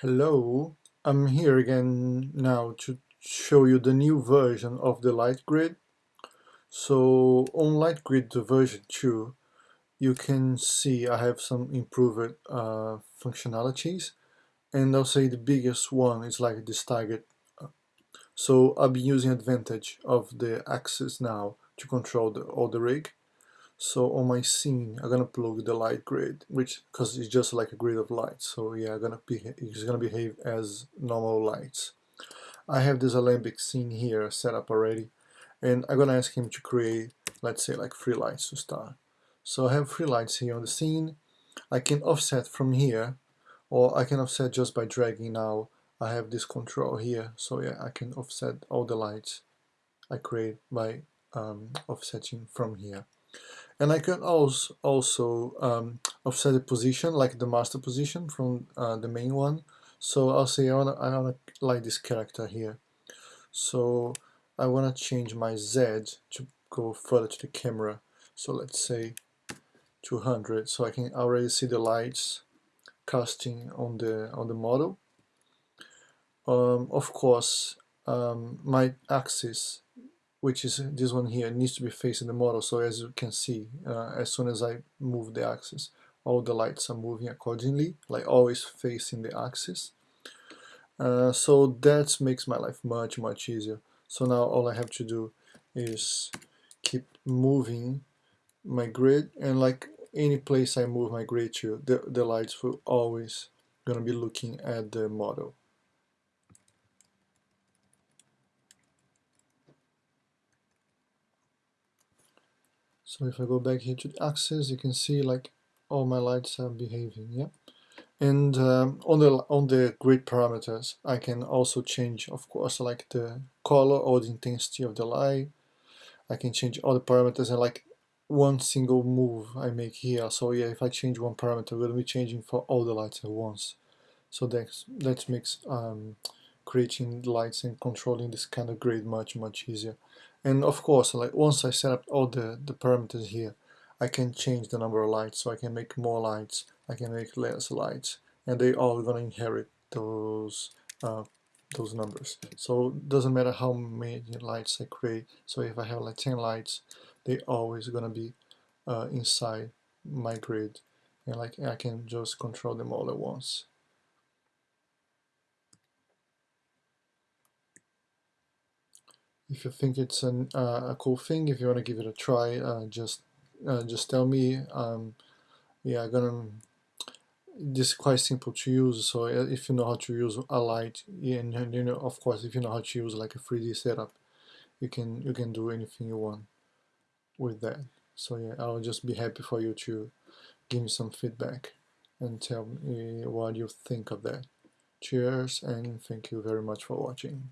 Hello, I'm here again now to show you the new version of the light grid. So on light grid version 2 you can see I have some improved uh, functionalities and I'll say the biggest one is like this target. So I'll be using advantage of the axis now to control the, all the rig so on my scene, I'm gonna plug the light grid, which because it's just like a grid of lights. So yeah, I'm gonna be it's gonna behave as normal lights. I have this alembic scene here set up already, and I'm gonna ask him to create, let's say, like three lights to start. So I have three lights here on the scene. I can offset from here, or I can offset just by dragging now. I have this control here, so yeah, I can offset all the lights I create by um, offsetting from here and I can also also um, offset the position like the master position from uh, the main one. So I'll say I wanna, I wanna like this character here. So I wanna change my Z to go further to the camera. So let's say 200 so I can already see the lights casting on the on the model. Um, of course um, my axis which is this one here, needs to be facing the model. So as you can see, uh, as soon as I move the axis, all the lights are moving accordingly, like always facing the axis. Uh, so that makes my life much, much easier. So now all I have to do is keep moving my grid and like any place I move my grid to, the, the lights will always gonna be looking at the model. So if I go back here to the axis, you can see like all my lights are behaving, yeah. And um, on the on the grid parameters, I can also change, of course, like the color or the intensity of the light. I can change all the parameters and like one single move I make here. So yeah, if I change one parameter, to be changing for all the lights at once. So that's that makes um, creating lights and controlling this kind of grid much much easier and of course like once I set up all the the parameters here I can change the number of lights so I can make more lights I can make less lights and they all gonna inherit those uh, those numbers. So it doesn't matter how many lights I create so if I have like 10 lights they always gonna be uh, inside my grid and like I can just control them all at once if you think it's an, uh, a cool thing, if you want to give it a try, uh, just uh, just tell me. Um, yeah, I'm gonna. This is quite simple to use. So uh, if you know how to use a light, and, and you know, of course, if you know how to use like a 3D setup, you can you can do anything you want with that. So yeah, I'll just be happy for you to give me some feedback and tell me what you think of that. Cheers and thank you very much for watching.